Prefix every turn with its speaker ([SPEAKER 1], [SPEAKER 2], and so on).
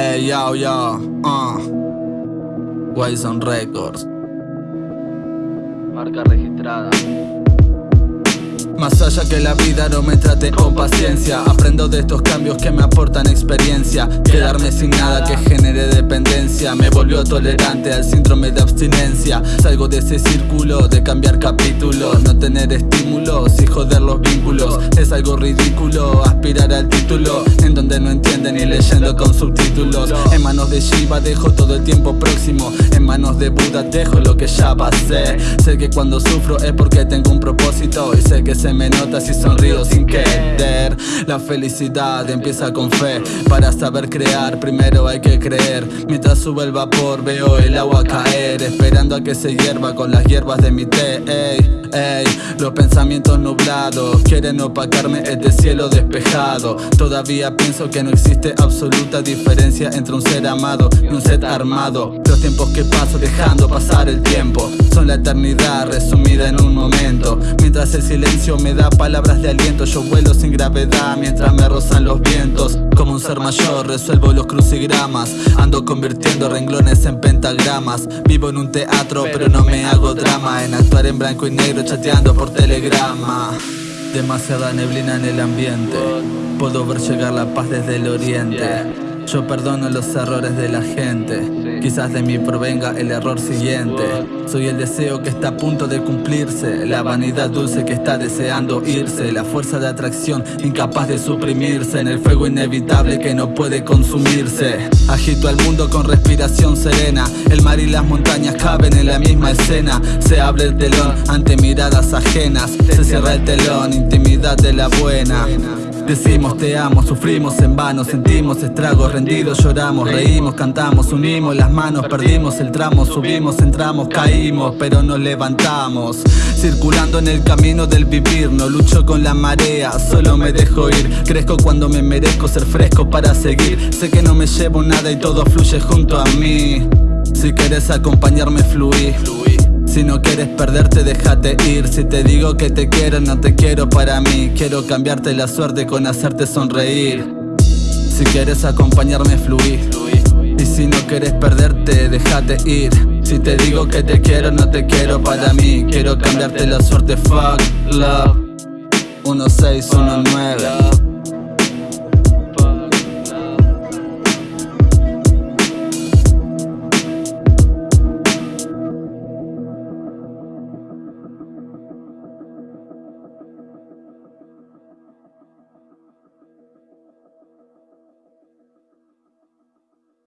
[SPEAKER 1] Hey yo yo, uh. Wison Records.
[SPEAKER 2] Marca registrada.
[SPEAKER 1] Más allá que la vida no me trate con paciencia. Aprendo de estos cambios que me aportan experiencia. Quedarme sin nada que genere dependencia. Me volvió tolerante al síndrome de abstinencia. Salgo de ese círculo de cambiar capítulos No tener estímulos y joder los vínculos. Es algo ridículo aspirar al título En donde no entienden ni leyendo con subtítulos de Shiva dejo todo el tiempo próximo. En manos de Buda dejo lo que ya pasé. Sé que cuando sufro es porque tengo un propósito. Y sé que se me nota si sonrío sin querer. La felicidad empieza con fe. Para saber crear primero hay que creer. Mientras sube el vapor veo el agua caer. Esperando a que se hierva con las hierbas de mi té. Ey, ey, Los pensamientos nublados quieren opacarme este cielo despejado. Todavía pienso que no existe absoluta diferencia entre un ser amado y un ser armado. Los tiempos que paso dejando pasar el tiempo. Son la eternidad resumida en un momento. Mientras el silencio me da palabras de aliento Yo vuelo sin gravedad mientras me rozan los vientos. Como un ser mayor resuelvo los crucigramas. Ando convirtiendo renglones en pentagramas. Vivo en un teatro pero no me hago drama. En actuar en blanco y negro chateando por telegrama. Demasiada neblina en el ambiente. Puedo ver llegar la paz desde el oriente yo perdono los errores de la gente. Quizás de mí provenga el error siguiente. Soy el deseo que está a punto de cumplirse. La vanidad dulce que está deseando irse. La fuerza de atracción incapaz de suprimirse. En el fuego inevitable que no puede consumirse. Agito al mundo con respiración serena. El mar y las montañas caben en la misma escena. Se abre el telón ante miradas ajenas. Se cierra el telón, intimidad de la buena Decimos te amo, sufrimos en vano, sentimos estragos, rendidos lloramos, reímos, cantamos, unimos las manos, perdimos el tramo, subimos, entramos, caímos, pero nos levantamos. Circulando en el camino del vivir, no lucho con la marea, solo me dejo ir. Crezco cuando me merezco ser fresco para seguir. Sé que no me llevo nada y todo fluye junto a mí. Si quieres acompañarme, fluí. Si no quieres perderte, déjate ir. Si te digo que te quiero, no te quiero para mí. Quiero cambiarte la suerte con hacerte sonreír. Si quieres acompañarme, fluí. Y si no quieres perderte, déjate ir. Si te digo que te quiero, no te quiero para mí. Quiero cambiarte la suerte, fuck love. 1619